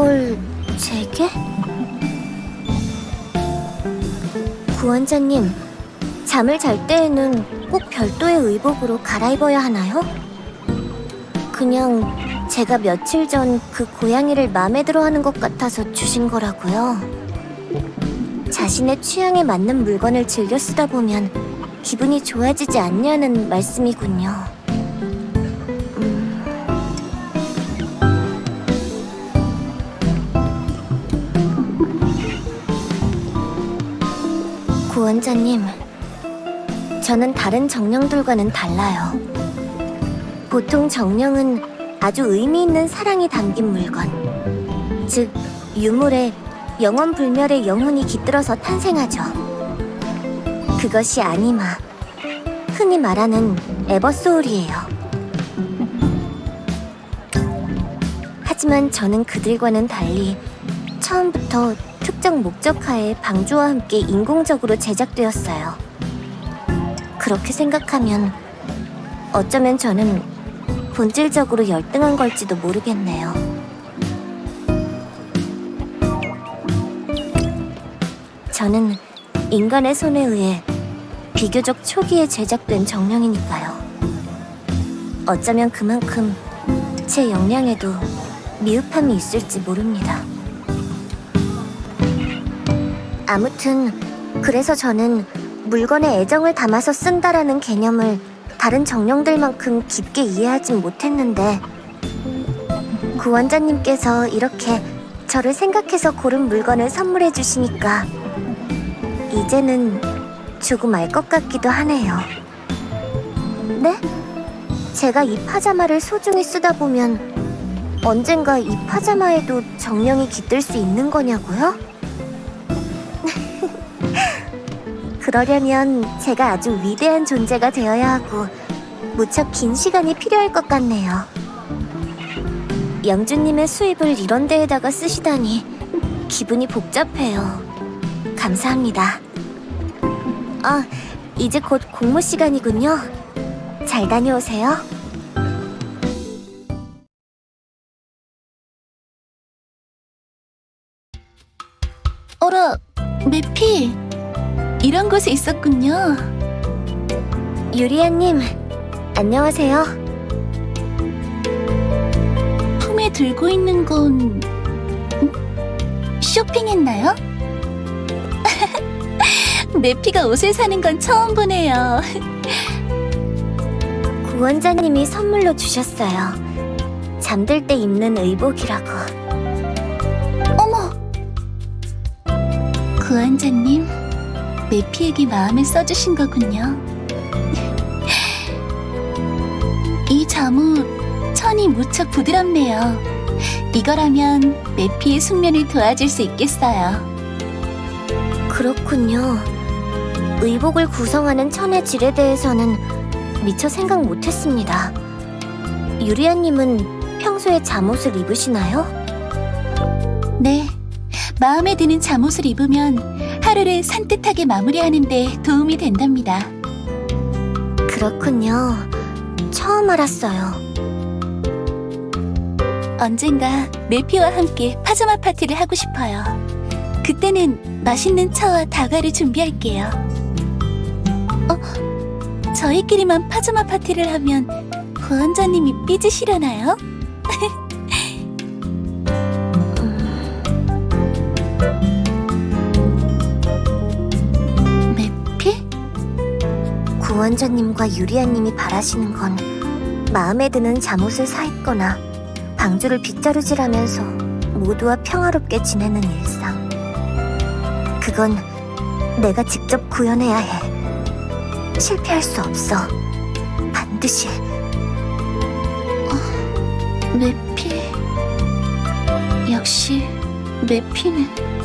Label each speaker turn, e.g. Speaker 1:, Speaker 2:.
Speaker 1: 이걸 제게? 구원자님, 잠을 잘 때에는 꼭 별도의 의복으로 갈아입어야 하나요? 그냥 제가 며칠 전 그 고양이를 마음에 들어하는 것 같아서 주신 거라고요. 자신의 취향에 맞는 물건을 즐겨 쓰다 보면 기분이 좋아지지 않냐는 말씀이군요. 구원자님, 저는 다른 정령들과는 달라요. 보통 정령은 아주 의미 있는 사랑이 담긴 물건, 즉 유물에 영원 불멸의 영혼이 깃들어서 탄생하죠. 그것이 아니마, 흔히 말하는 에버소울이에요. 하지만 저는 그들과는 달리 처음부터 특정 목적하에 방주와 함께 인공적으로 제작되었어요. 그렇게 생각하면 어쩌면 저는 본질적으로 열등한 걸지도 모르겠네요. 저는 인간의 손에 의해 비교적 초기에 제작된 정령이니까요. 어쩌면 그만큼 제 역량에도 미흡함이 있을지 모릅니다. 아무튼 그래서 저는 물건에 애정을 담아서 쓴다라는 개념을 다른 정령들만큼 깊게 이해하진 못했는데 구원자님께서 이렇게 저를 생각해서 고른 물건을 선물해 주시니까 이제는 조금 알 것 같기도 하네요. 네? 제가 이 파자마를 소중히 쓰다 보면 언젠가 이 파자마에도 정령이 깃들 수 있는 거냐고요? 그러려면 제가 아주 위대한 존재가 되어야 하고 무척 긴 시간이 필요할 것 같네요. 영주님의 수입을 이런 데에다가 쓰시다니 기분이 복잡해요. 감사합니다. 아, 이제 곧 공모 시간이군요. 잘 다녀오세요.
Speaker 2: 어라, 매피. 이런 곳에 있었군요.
Speaker 1: 유리아님, 안녕하세요.
Speaker 2: 품에 들고 있는 건 음? 쇼핑했나요? 매피가 옷을 사는 건 처음 보네요.
Speaker 1: 구원자님이 선물로 주셨어요. 잠들 때 입는 의복이라고.
Speaker 2: 어머! 구원자님, 매피에게 마음을 써주신 거군요. 이 잠옷, 천이 무척 부드럽네요. 이거라면 매피의 숙면을 도와줄 수 있겠어요.
Speaker 1: 그렇군요. 의복을 구성하는 천의 질에 대해서는 미처 생각 못했습니다. 유리아님은 평소에 잠옷을 입으시나요?
Speaker 2: 네. 마음에 드는 잠옷을 입으면 하루를 산뜻하게 마무리하는 데 도움이 된답니다.
Speaker 1: 그렇군요. 처음 알았어요.
Speaker 2: 언젠가 매피와 함께 파자마 파티를 하고 싶어요. 그때는 맛있는 차와 다과를 준비할게요. 어? 저희끼리만 파자마 파티를 하면 구원자님이 삐지시려나요?
Speaker 1: 원자님과 유리아님이 바라시는 건 마음에 드는 잠옷을 사 입거나 방주를 빗자루질하면서 모두와 평화롭게 지내는 일상. 그건 내가 직접 구현해야 해. 실패할 수 없어. 반드시.
Speaker 2: 매피. 역시 매피는